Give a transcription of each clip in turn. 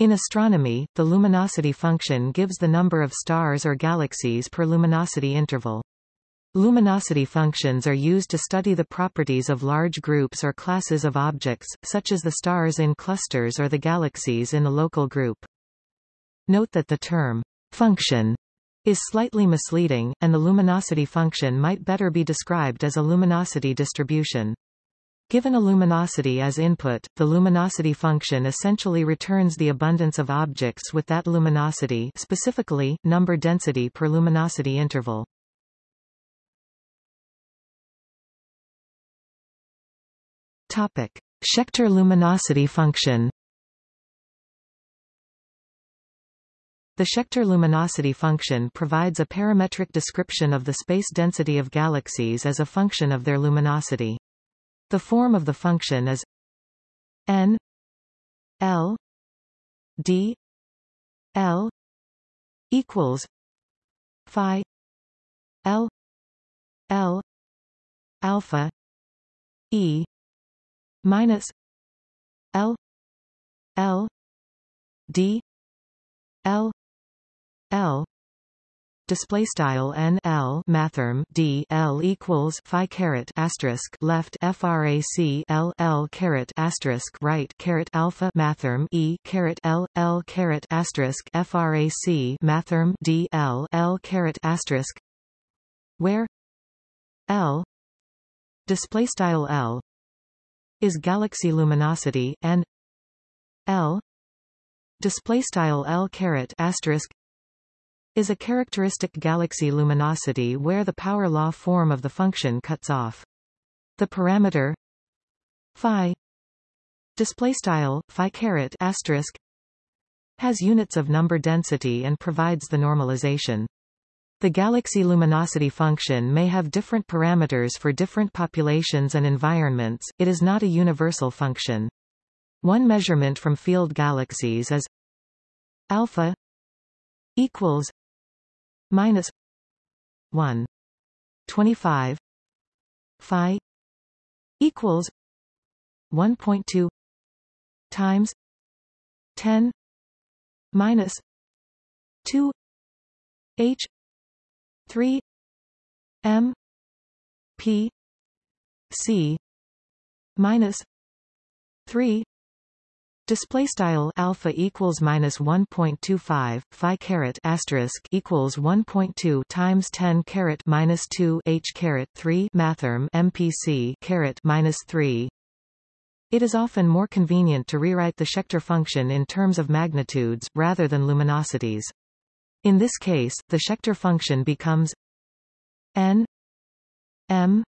In astronomy, the luminosity function gives the number of stars or galaxies per luminosity interval. Luminosity functions are used to study the properties of large groups or classes of objects, such as the stars in clusters or the galaxies in a local group. Note that the term function is slightly misleading, and the luminosity function might better be described as a luminosity distribution. Given a luminosity as input, the luminosity function essentially returns the abundance of objects with that luminosity specifically, number density per luminosity interval. Topic: Schechter luminosity function. The Schechter luminosity function provides a parametric description of the space density of galaxies as a function of their luminosity. The form of the function is n l d l equals phi l l alpha e minus L L D L L display style n l mathrm d l equals phi caret asterisk left frac l l caret asterisk right caret alpha mathrm e caret l l caret asterisk frac mathrm d l l caret asterisk where l display style l is galaxy luminosity and L display style L caret asterisk is a characteristic galaxy luminosity where the power law form of the function cuts off. The parameter phi display style phi caret asterisk has units of number density and provides the normalization. The galaxy luminosity function may have different parameters for different populations and environments, it is not a universal function. One measurement from field galaxies is alpha equals minus 1 25 phi equals 1.2 times 10 minus 2 h 3 m p c minus 3 Display style alpha equals minus 1.25 phi caret asterisk equals 1.2 times 10 caret minus 2 h caret 3 mathrm mpc caret minus 3. It is often more convenient to rewrite the Schechter function in terms of magnitudes rather than luminosities. In this case, the Schechter function becomes n m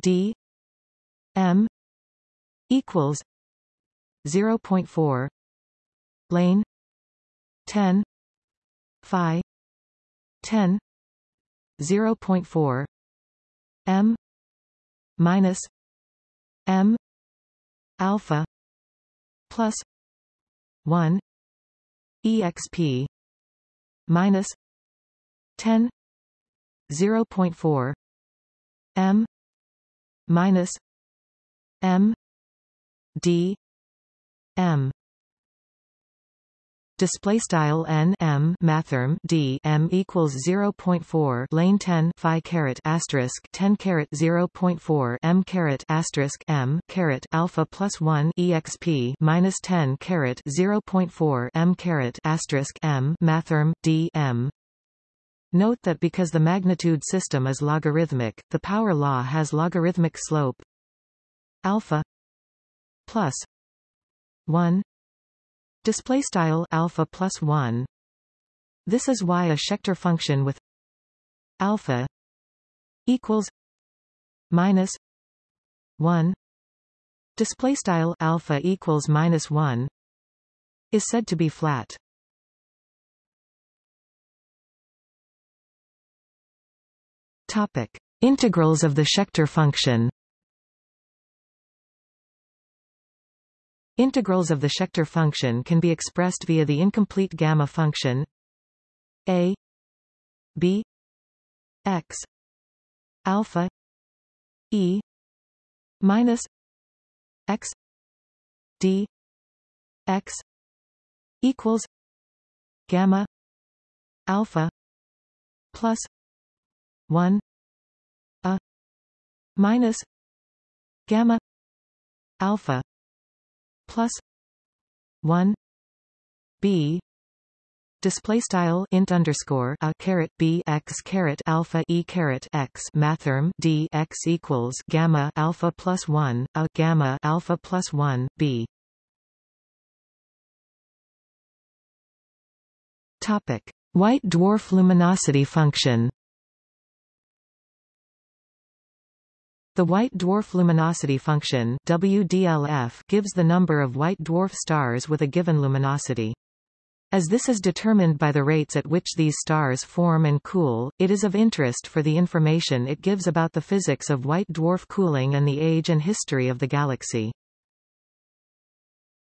d m equals 0.4 lane 10 phi 10 0.4 m minus m alpha plus 1 exp minus 10 0.4 m minus m d m. Display style n m mathrm d m equals 0.4 lane 10 phi caret asterisk 10 caret 0.4 m caret asterisk m caret alpha plus 1 exp minus 10 caret 0.4 m caret asterisk m mathrm d m. Note that because the magnitude system is logarithmic, the power law has logarithmic slope. Alpha plus 1 display style alpha plus 1 this is why a Schechter function with alpha equals minus 1 display style alpha equals minus 1 is said to be flat. Topic. Integrals of the Schechter function Integrals of the Schechter function can be expressed via the incomplete gamma function a b x alpha e minus x d x equals gamma alpha plus 1 a minus gamma alpha plus 1 b display style int underscore a caret b x caret alpha e caret x mathrm d x equals gamma alpha plus 1 a gamma alpha plus 1 b. Topic. White dwarf luminosity function The white dwarf luminosity function WDLF gives the number of white dwarf stars with a given luminosity. As this is determined by the rates at which these stars form and cool, it is of interest for the information it gives about the physics of white dwarf cooling and the age and history of the galaxy.